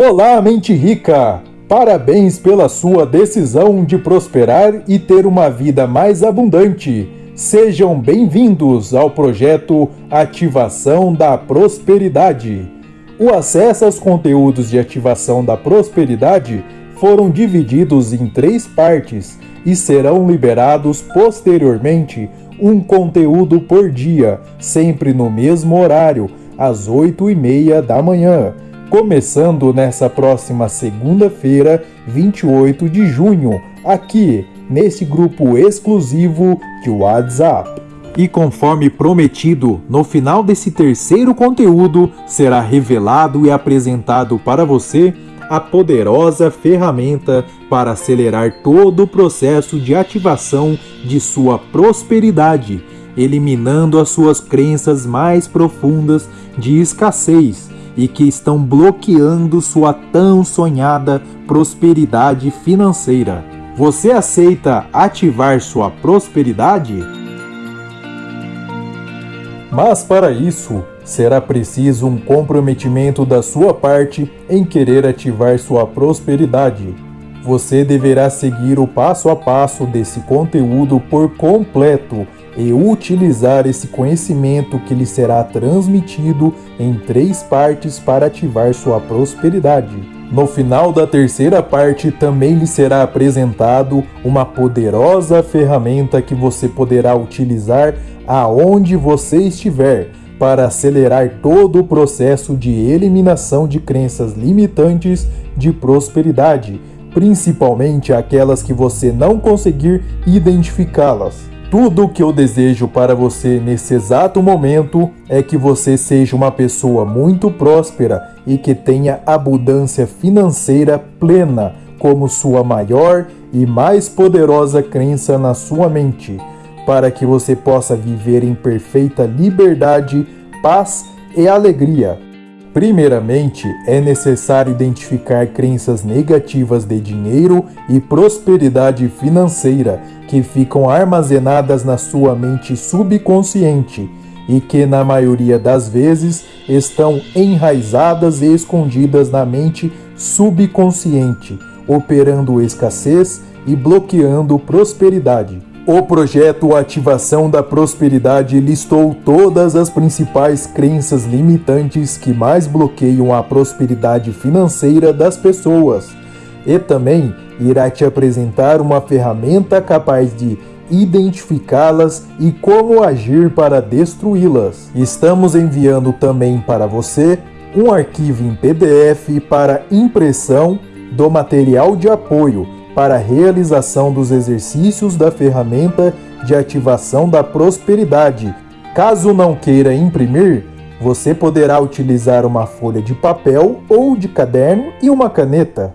Olá, mente rica! Parabéns pela sua decisão de prosperar e ter uma vida mais abundante. Sejam bem-vindos ao projeto Ativação da Prosperidade. O acesso aos conteúdos de ativação da prosperidade foram divididos em três partes e serão liberados posteriormente um conteúdo por dia, sempre no mesmo horário, às 8 e meia da manhã, começando nessa próxima segunda-feira, 28 de junho, aqui nesse grupo exclusivo de WhatsApp. E conforme prometido, no final desse terceiro conteúdo será revelado e apresentado para você a poderosa ferramenta para acelerar todo o processo de ativação de sua prosperidade, eliminando as suas crenças mais profundas de escassez e que estão bloqueando sua tão sonhada prosperidade financeira. Você aceita ativar sua prosperidade? Mas para isso, será preciso um comprometimento da sua parte em querer ativar sua prosperidade. Você deverá seguir o passo a passo desse conteúdo por completo e utilizar esse conhecimento que lhe será transmitido em três partes para ativar sua prosperidade. No final da terceira parte também lhe será apresentado uma poderosa ferramenta que você poderá utilizar aonde você estiver para acelerar todo o processo de eliminação de crenças limitantes de prosperidade, principalmente aquelas que você não conseguir identificá-las. Tudo o que eu desejo para você nesse exato momento é que você seja uma pessoa muito próspera e que tenha abundância financeira plena como sua maior e mais poderosa crença na sua mente para que você possa viver em perfeita liberdade, paz e alegria. Primeiramente, é necessário identificar crenças negativas de dinheiro e prosperidade financeira que ficam armazenadas na sua mente subconsciente e que, na maioria das vezes, estão enraizadas e escondidas na mente subconsciente, operando escassez e bloqueando prosperidade. O projeto Ativação da Prosperidade listou todas as principais crenças limitantes que mais bloqueiam a prosperidade financeira das pessoas e também irá te apresentar uma ferramenta capaz de identificá-las e como agir para destruí-las. Estamos enviando também para você um arquivo em PDF para impressão do material de apoio para a realização dos exercícios da ferramenta de ativação da prosperidade. Caso não queira imprimir, você poderá utilizar uma folha de papel ou de caderno e uma caneta.